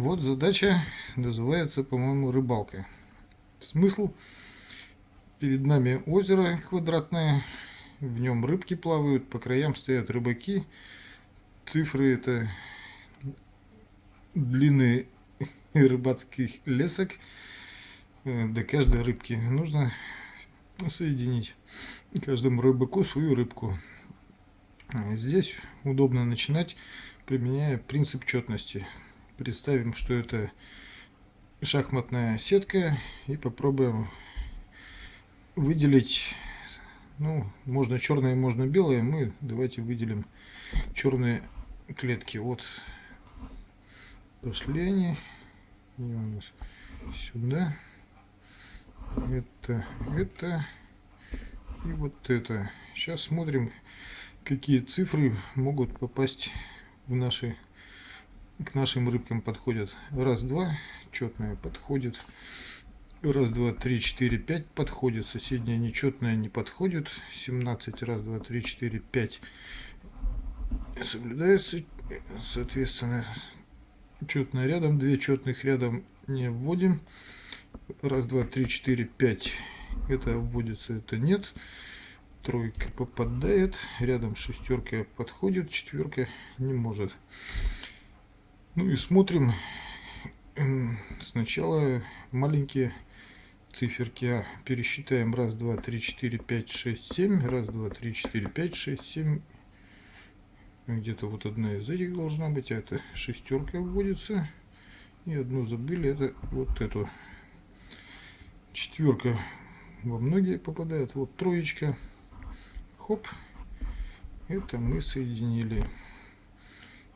Вот задача называется, по-моему, рыбалка. Смысл? Перед нами озеро квадратное, в нем рыбки плавают, по краям стоят рыбаки. Цифры это длины рыбацких лесок э, до каждой рыбки. Нужно соединить каждому рыбаку свою рыбку. Здесь удобно начинать, применяя принцип четности. Представим, что это шахматная сетка и попробуем выделить, ну, можно черное, можно белое. Мы давайте выделим черные клетки. Вот пошли они. И у нас сюда. Это, это и вот это. Сейчас смотрим, какие цифры могут попасть в наши к нашим рыбкам подходят. Раз, два, четная подходит. Раз, два, три, четыре, пять подходит. Соседняя нечетная не подходит. 17, раз, два, три, четыре, пять соблюдается. Соответственно, четная рядом, две четных рядом не вводим. Раз, два, три, четыре, пять. Это вводится, это нет. Тройка попадает. Рядом шестерка подходит, четверка не может. Ну и смотрим сначала маленькие циферки. А. Пересчитаем раз, два, три, четыре, пять, шесть, семь. Раз, два, три, четыре, пять, шесть, семь. Где-то вот одна из этих должна быть. А это шестерка вводится. И одну забыли. Это вот эту. Четверка во многие попадает. Вот троечка. Хоп. Это мы соединили.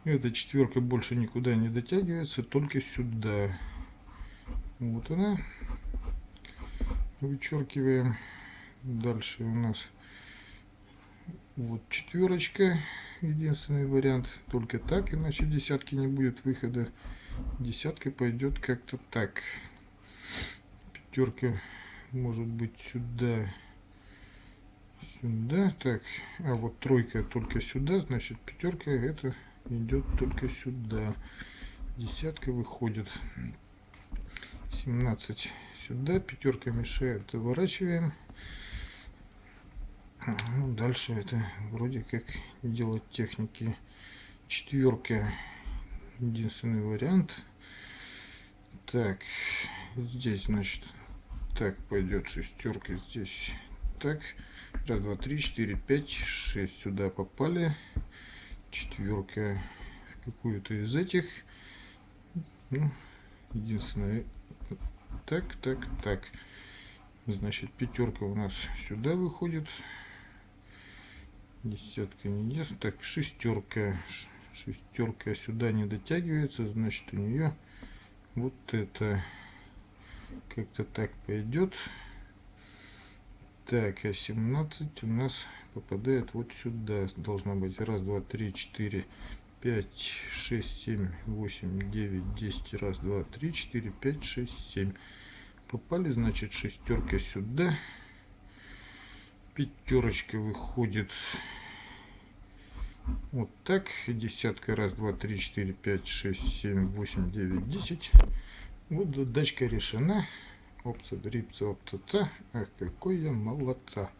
Эта четверка больше никуда не дотягивается, только сюда. Вот она. Вычеркиваем. Дальше у нас вот четверочка. Единственный вариант. Только так, иначе десятки не будет выхода. Десятка пойдет как-то так. Пятерка может быть сюда. Сюда. Так. А вот тройка только сюда. Значит пятерка это идет только сюда. Десятка выходит. 17 сюда. Пятерка мешает. Заворачиваем. Ну, дальше это вроде как делать техники. Четверка. Единственный вариант. Так. Здесь, значит, так пойдет шестерка. Здесь так. Раз, два, три, четыре, пять, шесть сюда попали четверка в какую-то из этих. Ну, единственное, так, так, так. Значит, пятерка у нас сюда выходит. Десятка не ест. Так, шестерка. Шестерка сюда не дотягивается. Значит, у нее вот это как-то так пойдет. Так, а 17 у нас попадает вот сюда. Должна быть раз, два, три, четыре, пять, шесть, семь, восемь, девять, десять. Раз, два, три, четыре, пять, шесть, семь. Попали, значит, шестерка сюда. Пятерочка выходит вот так. Десятка. Раз, два, три, четыре, пять, шесть, семь, восемь, девять, десять. Вот задачка решена. Опция, дрипца, опция. Ах, какой я молодца.